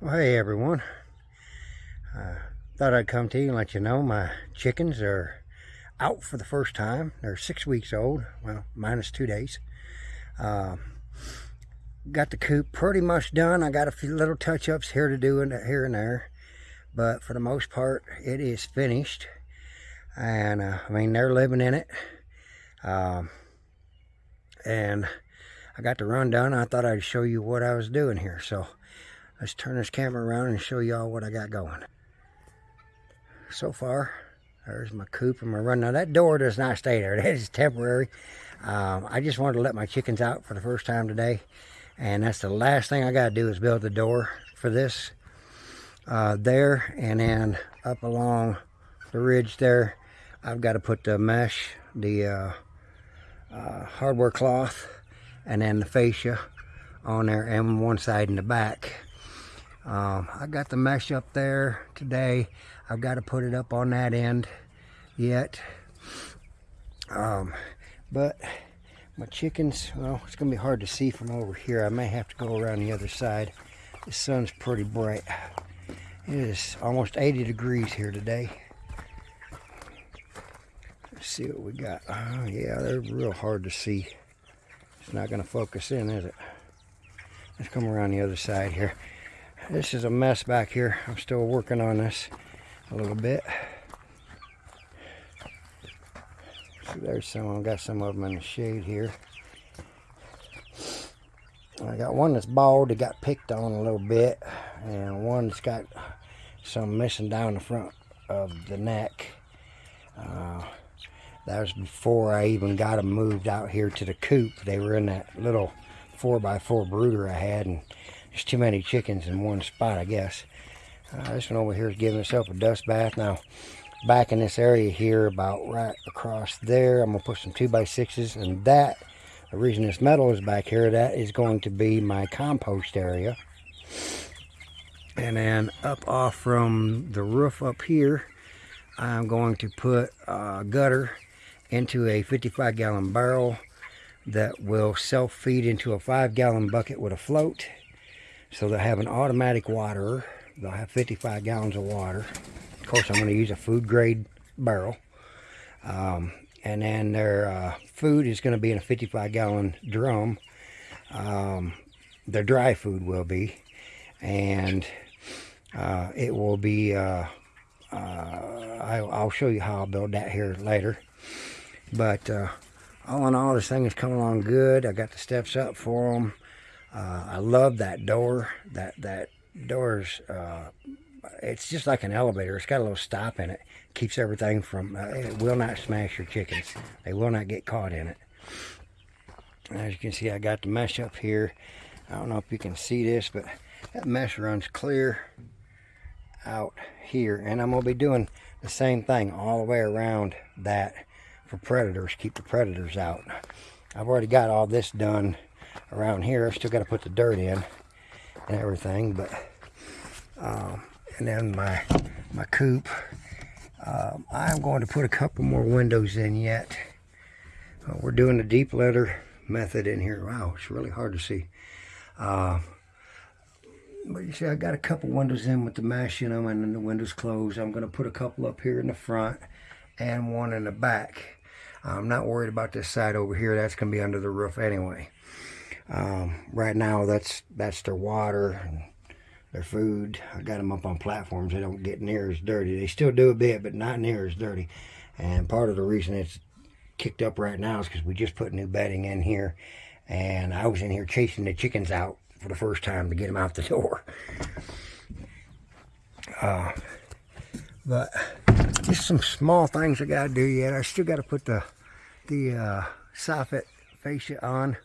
Well, hey everyone. Uh, thought I'd come to you and let you know my chickens are out for the first time. They're six weeks old, well, minus two days. Uh, got the coop pretty much done. I got a few little touch-ups here to do and here and there, but for the most part, it is finished. And uh, I mean, they're living in it. Um, and I got the run done. I thought I'd show you what I was doing here. So let's turn this camera around and show y'all what I got going. So far, there's my coop and my run. Now that door does not stay there. That is temporary. Um, I just wanted to let my chickens out for the first time today. And that's the last thing I got to do is build the door for this. Uh, there and then up along the ridge there, I've got to put the mesh, the uh, uh, hardware cloth and then the fascia on there and one side and the back. Um, I got the mesh up there today. I've got to put it up on that end yet. Um, but my chickens, well, it's going to be hard to see from over here. I may have to go around the other side. The sun's pretty bright. It is almost 80 degrees here today. Let's see what we got. Oh, yeah, they're real hard to see. It's not going to focus in, is it? Let's come around the other side here. This is a mess back here. I'm still working on this a little bit. See, there's some. I've got some of them in the shade here. I got one that's bald that got picked on a little bit, and one that's got some missing down the front of the neck. Uh, that was before I even got them moved out here to the coop. They were in that little 4x4 brooder I had, and there's too many chickens in one spot, I guess. Uh, this one over here is giving itself a dust bath. Now, back in this area here, about right across there, I'm going to put some 2x6s, and that, the reason this metal is back here, that is going to be my compost area. And then up off from the roof up here, I'm going to put a gutter into a 55 gallon barrel that will self-feed into a five gallon bucket with a float. So they'll have an automatic waterer. They'll have 55 gallons of water. Of course, I'm going to use a food grade barrel. Um, and then their uh, food is going to be in a 55 gallon drum. Um, their dry food will be. And uh, it will be, uh, uh I, I'll show you how I'll build that here later. But uh, all in all, this thing is coming along good. I got the steps up for them. Uh, I love that door. That that door's uh, it's just like an elevator. It's got a little stop in it. Keeps everything from. Uh, it will not smash your chickens. They will not get caught in it. As you can see, I got the mesh up here. I don't know if you can see this, but that mesh runs clear out here. And I'm going to be doing the same thing all the way around that for predators, keep the predators out. I've already got all this done around here. Still got to put the dirt in and everything, but um, and then my my coop. Um, I'm going to put a couple more windows in yet. Uh, we're doing the deep litter method in here. Wow, it's really hard to see. Uh, but you see, I got a couple windows in with the mesh in them, and then the windows closed. I'm going to put a couple up here in the front and one in the back. I'm not worried about this side over here. That's going to be under the roof anyway. Um, right now, that's that's their water and their food. I got them up on platforms. They don't get near as dirty. They still do a bit, but not near as dirty. And part of the reason it's kicked up right now is because we just put new bedding in here. And I was in here chasing the chickens out for the first time to get them out the door. Uh, but just some small things I got to do yet. I still got to put the the uh, soffit fascia on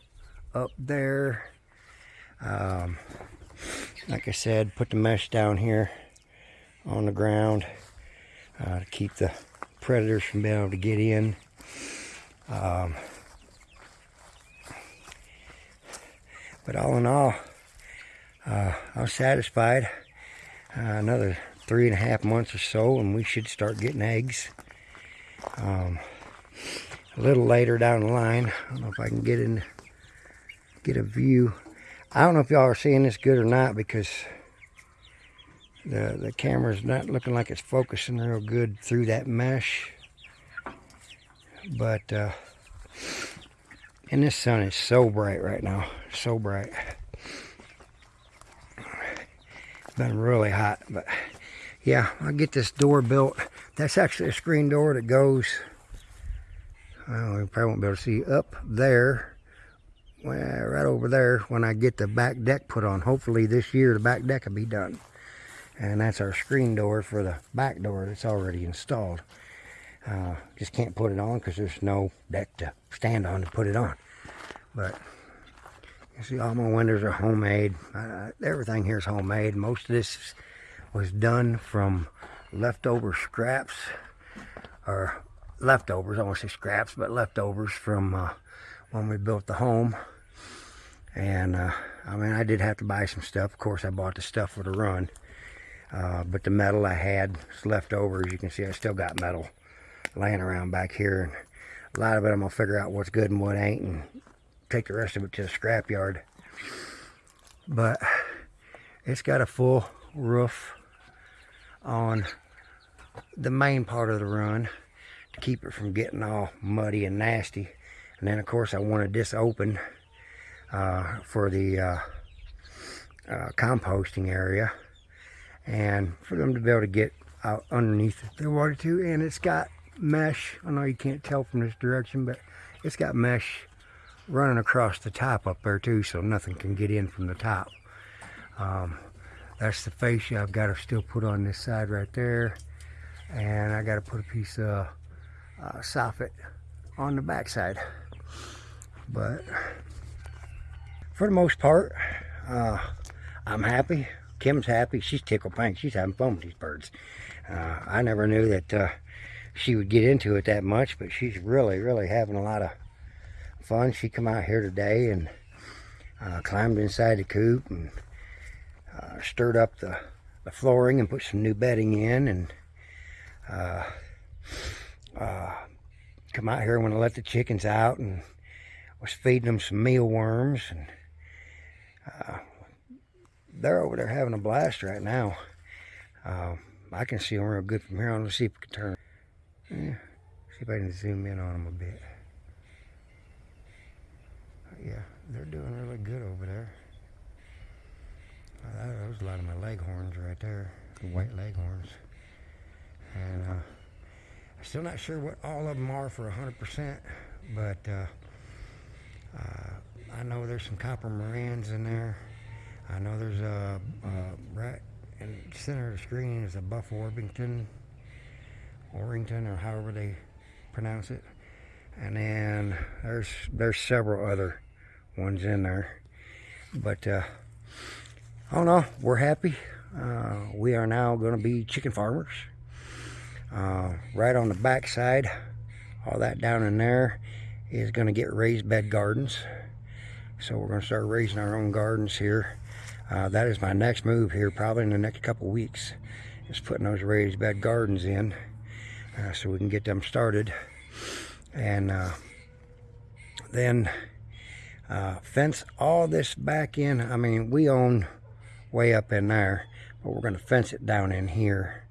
up there. Um, like I said, put the mesh down here on the ground uh, to keep the predators from being able to get in. Um, but all in all, uh, I was satisfied. Uh, another three and a half months or so, and we should start getting eggs. Um, a little later down the line. I don't know if I can get in, get a view. I don't know if y'all are seeing this good or not because the the camera's not looking like it's focusing real good through that mesh. But uh and this sun is so bright right now so bright. Been really hot but yeah i'll get this door built. That's actually a screen door that goes well we probably won't be able to see up there well, right over there when i get the back deck put on hopefully this year the back deck will be done and that's our screen door for the back door that's already installed. Uh, just can't put it on because there's no deck to stand on to put it on. But you see all my windows are homemade. Uh, everything here is homemade. Most of this was done from leftover scraps or leftovers, I won't say scraps, but leftovers from uh, when we built the home. And uh, I mean, I did have to buy some stuff. Of course, I bought the stuff for the run. Uh, but the metal I had is left over. As you can see, I still got metal laying around back here. And a lot of it I'm going to figure out what's good and what ain't and take the rest of it to the scrap yard. But it's got a full roof on the main part of the run to keep it from getting all muddy and nasty. And then, of course, I wanted this open uh, for the uh, uh composting area and for them to be able to get out underneath the water too. and it's got mesh. I know you can't tell from this direction but it's got mesh running across the top up there too so nothing can get in from the top. Um, that's the fascia I've got to still put on this side right there. And I got to put a piece of uh, soffit on the back side but for the most part uh, I'm happy Kim's happy. She's tickled pink. She's having fun with these birds. Uh, I never knew that uh, she would get into it that much, but she's really, really having a lot of fun. She come out here today and uh, climbed inside the coop and uh, stirred up the, the, flooring and put some new bedding in and uh, uh, come out here when I let the chickens out and was feeding them some mealworms and they're over there having a blast right now. Uh, I can see them real good from here. Let's see if we can turn. Yeah, see if I can zoom in on them a bit. Yeah, they're doing really good over there. Uh, that was a lot of my leghorns right there, the white leghorns. And uh, I'm still not sure what all of them are for 100%, but uh, uh, I know there's some copper marans in there. I know there's a, right in the center of the screen is a Buff Orpington, Orrington, or however they pronounce it. And then there's there's several other ones in there. But uh, I don't know. We're happy. Uh, we are now going to be chicken farmers. Uh, right on the back side, all that down in there is going to get raised bed gardens. So we're going to start raising our own gardens here. Uh, that is my next move here, probably in the next couple weeks, is putting those raised bed gardens in uh, so we can get them started. And uh, then uh, fence all this back in. I mean, we own way up in there, but we're going to fence it down in here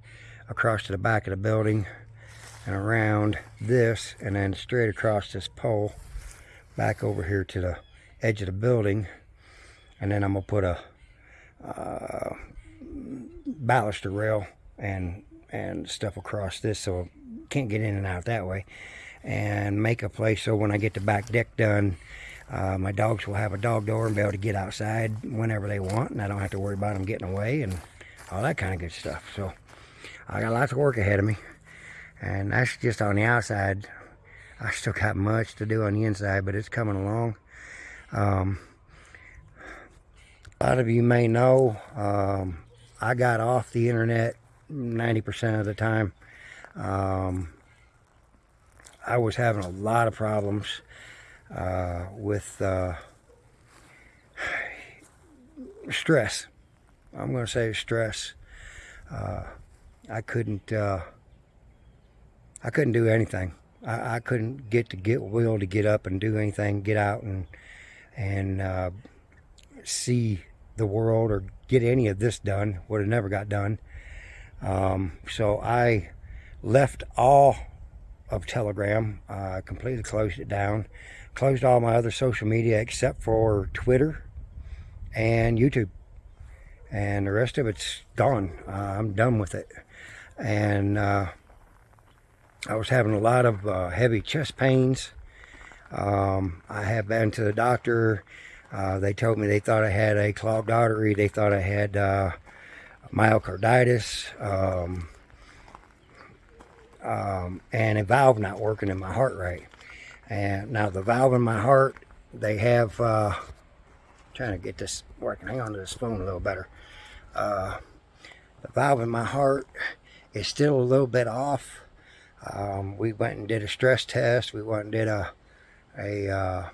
across to the back of the building and around this and then straight across this pole back over here to the edge of the building. And then I'm gonna put a uh, baluster rail and and stuff across this so can't get in and out that way. And make a place so when I get the back deck done uh, my dogs will have a dog door and be able to get outside whenever they want and I don't have to worry about them getting away and all that kind of good stuff. So I got lots of work ahead of me and that's just on the outside I still got much to do on the inside but it's coming along um, a lot of you may know um, I got off the internet 90% of the time. Um, I was having a lot of problems uh, with uh, stress. I'm going to say stress. Uh, I couldn't. I couldn't do anything. I, I, couldn't get to get will to get up and do anything, get out and and uh, see the world or get any of this done. Would have never got done. Um, so I left all of Telegram, uh, completely closed it down, closed all my other social media except for Twitter and YouTube. And the rest of it's gone. Uh, I'm done with it. And uh, I was having a lot of uh, heavy chest pains. Um, I have been to the doctor. Uh, they told me they thought I had a clogged artery. They thought I had uh, myocarditis um, um, and a valve not working in my heart right. And now the valve in my heart, they have, uh, trying to get this working. Hang on to this phone a little better. Uh, the valve in my heart is still a little bit off. Um, we went and did a stress test. We went and did a, a uh,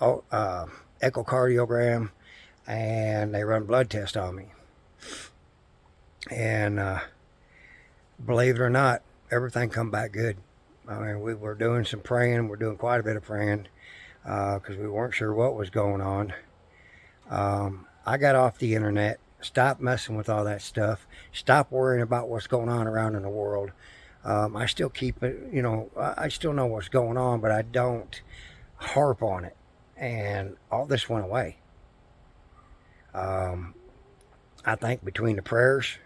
uh, echocardiogram and they run blood test on me. And uh, believe it or not, everything come back good. I mean, we were doing some praying. We're doing quite a bit of praying because uh, we weren't sure what was going on. Um, I got off the internet, stopped messing with all that stuff, stopped worrying about what's going on around in the world. Um, I still keep it, you know, I still know what's going on, but I don't harp on it. And all this went away. Um, I think between the prayers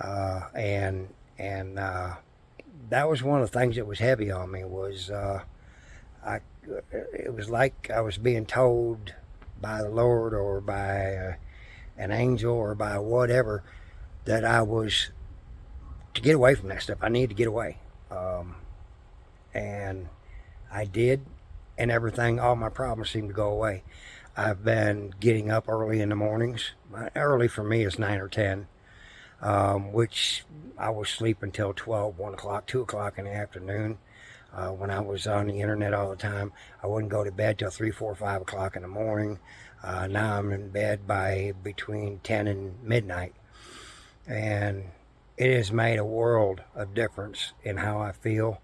uh, and and uh, that was one of the things that was heavy on me was uh, I it was like I was being told by the Lord or by uh, an angel or by whatever that I was to get away from that stuff. I needed to get away. Um, and I did, and everything, all my problems seemed to go away. I've been getting up early in the mornings. Early for me is 9 or 10, um, which I was sleeping until 12, 1 o'clock, 2 o'clock in the afternoon. Uh, when I was on the internet all the time, I wouldn't go to bed till 3, 4, 5 o'clock in the morning. Uh, now I'm in bed by between 10 and midnight. And it has made a world of difference in how I feel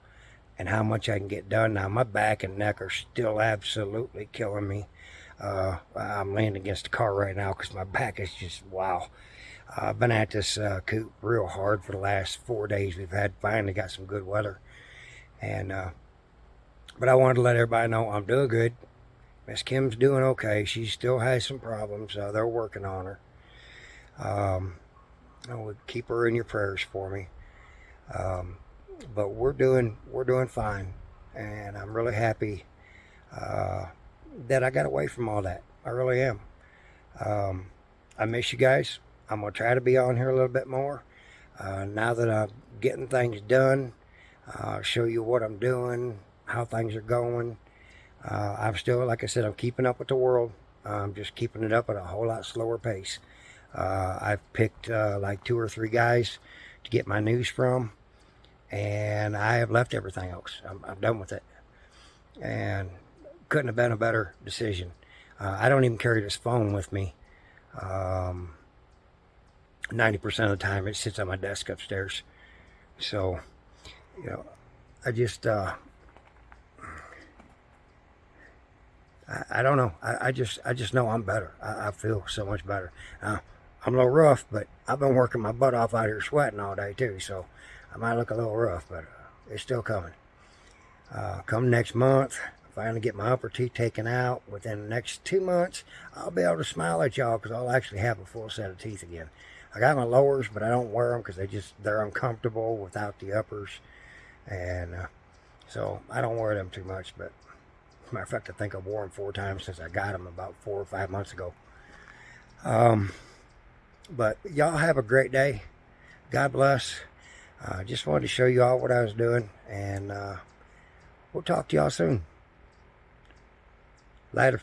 and how much I can get done. Now, my back and neck are still absolutely killing me. Uh, I'm leaning against the car right now because my back is just, wow. I've been at this uh, coop real hard for the last four days. We've had finally got some good weather. And, uh, but I wanted to let everybody know I'm doing good. Miss Kim's doing okay. She still has some problems. They're working on her. Um, I would keep her in your prayers for me. Um, but we're doing we're doing fine, and I'm really happy uh, that I got away from all that. I really am. Um, I miss you guys. I'm gonna try to be on here a little bit more. Uh, now that I'm getting things done, uh, show you what I'm doing, how things are going. Uh, I'm still, like I said, I'm keeping up with the world. I'm just keeping it up at a whole lot slower pace. Uh, I've picked uh, like two or three guys to get my news from, and I have left everything else. I'm, I'm done with it, and couldn't have been a better decision. Uh, I don't even carry this phone with me. Um, 90% of the time it sits on my desk upstairs. So, you know, I just, uh, I, I, don't know. I, I, just, I just know I'm better. I, I feel so much better. I'm a little rough, but I've been working my butt off out here sweating all day too, so I might look a little rough, but uh, it's still coming. Uh, come next month, finally get my upper teeth taken out. Within the next two months, I'll be able to smile at y'all because I'll actually have a full set of teeth again. I got my lowers, but I don't wear them because they just they're uncomfortable without the uppers, and uh, so I don't wear them too much. But matter of fact, I think I've worn them four times since I got them about four or five months ago. Um, but y'all have a great day. God bless. I uh, just wanted to show you all what I was doing. And uh, we'll talk to y'all soon. Later.